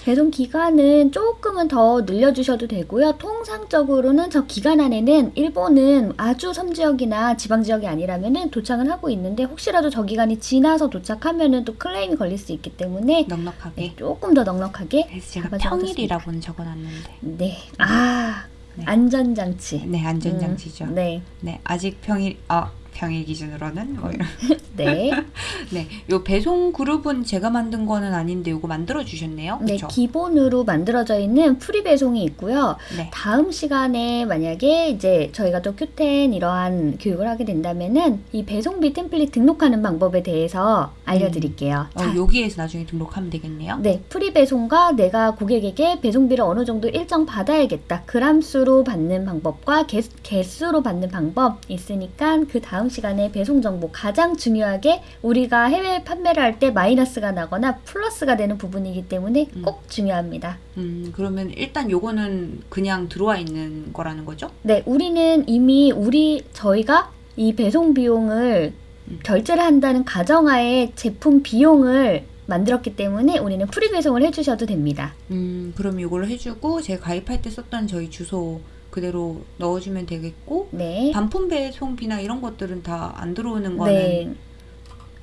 배송 기간은 조금은 더 늘려주셔도 되고요. 통상적으로는 저 기간 안에는 일본은 아주 섬지역이나 지방 지역이 아니라면은 도착은 하고 있는데 혹시라도 저 기간이 지나서 도착하면은 또 클레임이 걸릴 수 있기 때문에 넉넉하게. 네, 조금 더 넉넉하게 그래서 제가. 평일이라고는 적어놨는데. 네, 아 네. 안전장치. 네, 안전장치죠. 음, 네, 네, 아직 평일, 아, 평일 기준으로는 뭐 이런. 네, 네, 요 배송 그룹은 제가 만든 거는 아닌데 요거 만들어 주셨네요. 네. 기본으로 만들어져 있는 free 배송이 있고요. 네. 다음 시간에 만약에 이제 저희가 또 큐텐 이러한 교육을 하게 된다면은 이 배송비 template 등록하는 방법에 대해서 알려 드릴게요. 어, 자, 여기에서 나중에 등록하면 되겠네요. 네, free 배송과 내가 고객에게 배송비를 어느 정도 일정 받아야겠다. 그람수로 받는 방법과 개, 개수로 받는 방법 있으니까 그 다음 시간에 배송 정보 가장 중요하게 우리가 해외 판매를 할 때 마이너스가 나거나 플러스가 되는 부분이기 때문에 음. 꼭 중요합니다. 음, 그러면 일단 요거는 그냥 들어와 있는 거라는 거죠? 네, 우리는 이미 우리 저희가 이 배송 비용을 음. 결제를 한다는 가정하에 제품 비용을 만들었기 때문에 우리는 free 배송을 해주셔도 됩니다. 음, 그럼 요걸로 해주고 제가 가입할 때 썼던 저희 주소 그대로 넣어주면 되겠고 네, 반품 배송비나 이런 것들은 다 안 들어오는 거는 네,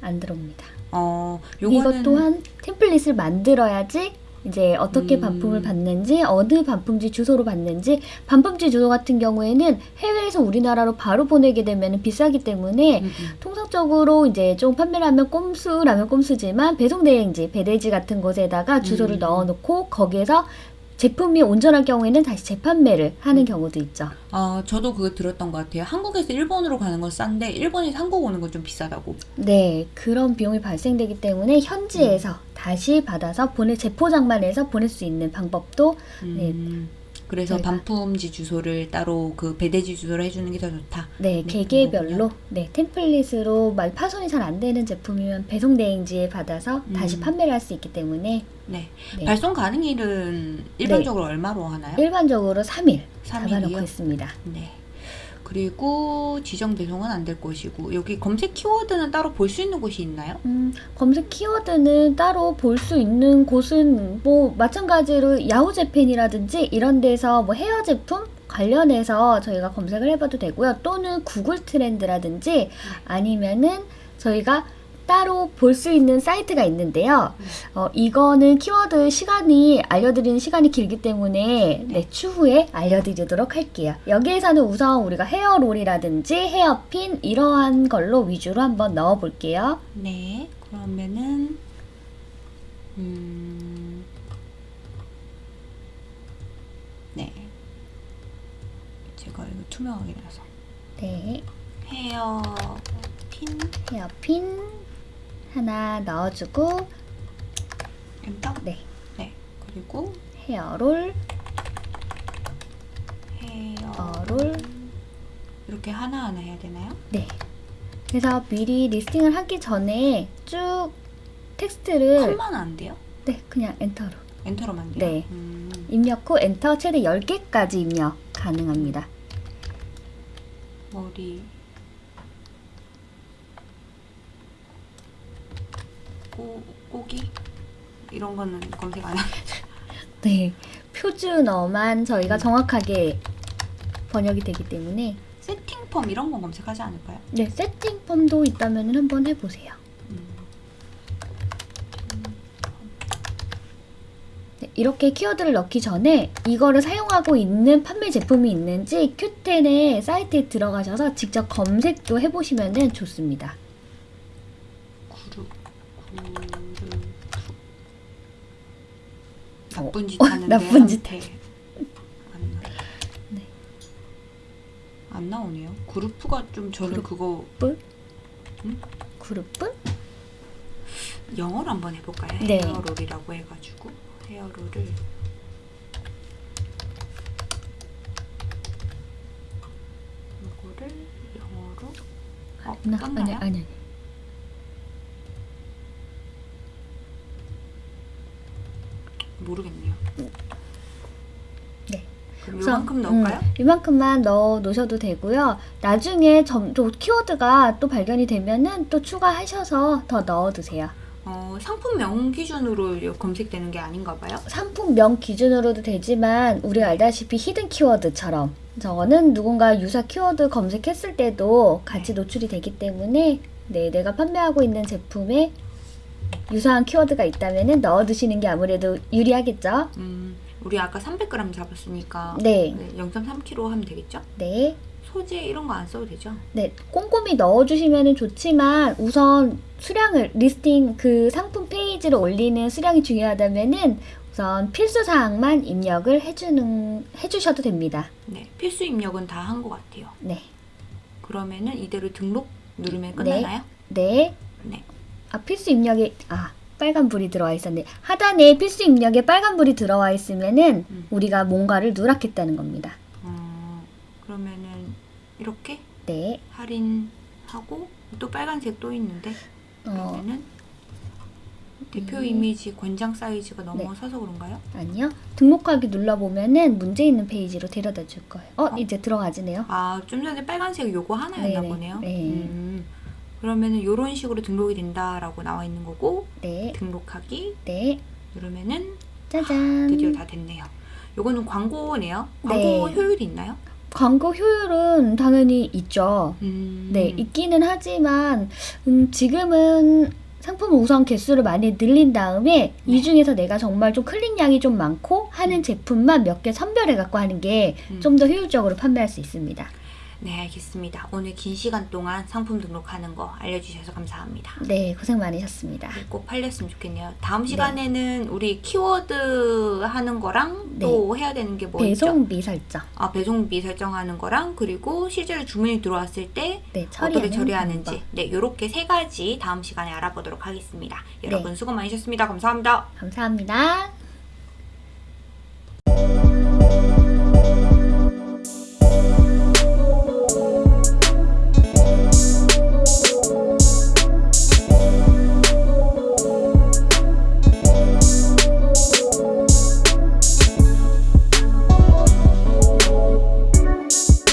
안 들어옵니다. 어 이것 또한 템플릿을 만들어야지 이제 어떻게 음. 반품을 받는지 어느 반품지 주소로 받는지 반품지 주소 같은 경우에는 해외에서 우리나라로 바로 보내게 되면 비싸기 때문에 음, 음. 통상적으로 이제 좀 판매를 하면 꼼수라면 꼼수지만 배송 대행지, 배대지 같은 곳에다가 주소를 음. 넣어놓고 거기에서 제품이 온전할 경우에는 다시 재판매를 하는 음. 경우도 있죠. 어, 저도 그거 들었던 것 같아요. 한국에서 일본으로 가는 건 싼데 일본에서 한국 오는 건 좀 비싸다고. 네, 그런 비용이 발생되기 때문에 현지에서 음. 다시 받아서 보내 재포장만 해서 보낼 수 있는 방법도 음, 그래서 저희가- 반품지 주소를 따로 그 배대지 주소를 해주는 게 더 좋다. 네, 네, 개개별로 네 템플릿으로 말 파손이 잘 안 되는 제품이면 배송 대행지에 받아서 다시 음. 판매를 할 수 있기 때문에 네. 네. 발송 가능일은 일반적으로 얼마로 하나요? 일반적으로 3일 3일이요? 잡아놓고 있습니다. 네. 그리고 지정 배송은 안 될 것이고 여기 검색 키워드는 따로 볼 수 있는 곳이 있나요? 음, 검색 키워드는 따로 볼 수 있는 곳은 뭐 마찬가지로 Yahoo Japan이라든지 이런 데서 뭐 헤어 제품 관련해서 저희가 검색을 해봐도 되고요. 또는 Google Trend라든지 아니면은 저희가 따로 볼 수 있는 사이트가 있는데요. 어, 이거는 키워드 시간이 알려드리는 시간이 길기 때문에 네, 추후에 알려드리도록 할게요. 여기에서는 우선 우리가 헤어롤이라든지 헤어핀 이러한 걸로 위주로 한번 넣어볼게요. 네. 그러면은 음. 네. 제가 이거 투명하게 나서 네, 헤어 핀 헤어핀 하나 넣어주고 엔터. 네. 네. 그리고 헤어롤, 헤어 롤. 이렇게 하나하나 해야 되나요? 네. 그래서 미리 listing을 하기 전에 쭉 텍스트를 콤마 안 돼요? 네, 그냥 엔터로 엔터로만 돼요? 네. 음, 입력 후 엔터 최대 10개까지 입력 가능합니다. 머리 꼬, 꼬기 이런 거는 검색 안 하고. 네. 표준어만 저희가 정확하게 번역이 되기 때문에 세팅 펌 이런 거 검색하지 않을까요? 네, 세팅 펌도 있다면 한번 해보세요. 음. 네, 이렇게 키워드를 넣기 전에 이거를 사용하고 있는 판매 제품이 있는지 큐텐의 사이트에 들어가셔서 직접 검색도 해보시면 좋습니다. 나쁜 짓 어, 하는데 나쁜 짓. 나... 네. 안 나오네요. 그룹프가 좀 저는 그거 그룹은? 영어로 한번 해볼까요? 네. 헤어롤이라고 해가지고 헤어롤을 이거를 영어로 어, 나? 아니, 아니, 아니. 모르겠네요. 네. 그럼 우선, 이만큼 넣을까요? 음, 이만큼만 넣어 놓으셔도 되고요. 나중에 점, 또 키워드가 또 발견이 되면은 또 추가하셔서 더 넣어 두세요. 어, 상품명 기준으로 검색되는 게 아닌가 봐요. 상품명 기준으로도 되지만 우리가 알다시피 히든 키워드처럼 저거는 누군가 유사 키워드 검색했을 때도 같이 노출이 되기 때문에 네, 내가 판매하고 있는 제품에 유사한 키워드가 있다면 넣어두시는 게 아무래도 유리하겠죠? 음, 우리 아까 300g 잡았으니까 네, 네, 0.3kg 하면 되겠죠? 네, 소재 이런 거 안 써도 되죠? 네. 꼼꼼히 넣어주시면 좋지만 우선 수량을 listing 그 상품 페이지를 올리는 수량이 중요하다면은 우선 필수 사항만 입력을 해주는 해주셔도 됩니다. 네, 필수 입력은 다 한 것 같아요. 네, 그러면은 이대로 등록 누르면 끝나나요? 네. 네. 아 필수 입력에 아 빨간 불이 들어와 있었네. 하단에 필수 입력에 빨간 불이 들어와 있으면은 음. 우리가 뭔가를 누락했다는 겁니다. 어, 그러면은 이렇게 네. 할인하고 또 빨간색 또 있는데 어 그러면은 대표 음. 이미지 권장 사이즈가 넘어서서 그런가요? 아니요. 등록하기 눌러 보면은 문제 있는 페이지로 데려다 줄 거예요. 어, 어? 이제 들어가지네요. 아, 좀 전에 빨간색 요거 하나였나 네네. 보네요. 네. 음, 그러면은 이런 식으로 등록이 된다라고 나와 있는 거고 네. 등록하기 네. 누르면은 짜잔. 드디어 다 됐네요. 요거는 광고네요. 광고 네. 효율이 있나요? 광고 효율은 당연히 있죠. 음, 네, 있기는 하지만 음, 지금은 상품 우선 개수를 많이 늘린 다음에 네. 이 중에서 내가 정말 좀 클릭량이 좀 많고 하는 제품만 몇 개 선별해 갖고 하는 게좀 음. 더 효율적으로 판매할 수 있습니다. 네 알겠습니다. 오늘 긴 시간 동안 상품 등록하는 거 알려주셔서 감사합니다. 네 고생 많으셨습니다. 네, 꼭 팔렸으면 좋겠네요. 다음 시간에는 네. 우리 키워드 하는 거랑 네. 또 해야 되는 게 뭐 있죠? 배송비 설정. 아 배송비 설정하는 거랑 그리고 실제로 주문이 들어왔을 때 네, 어떻게 처리하는지 방법. 네 요렇게 세 가지 다음 시간에 알아보도록 하겠습니다. 여러분 네. 수고 많으셨습니다. 감사합니다. 감사합니다.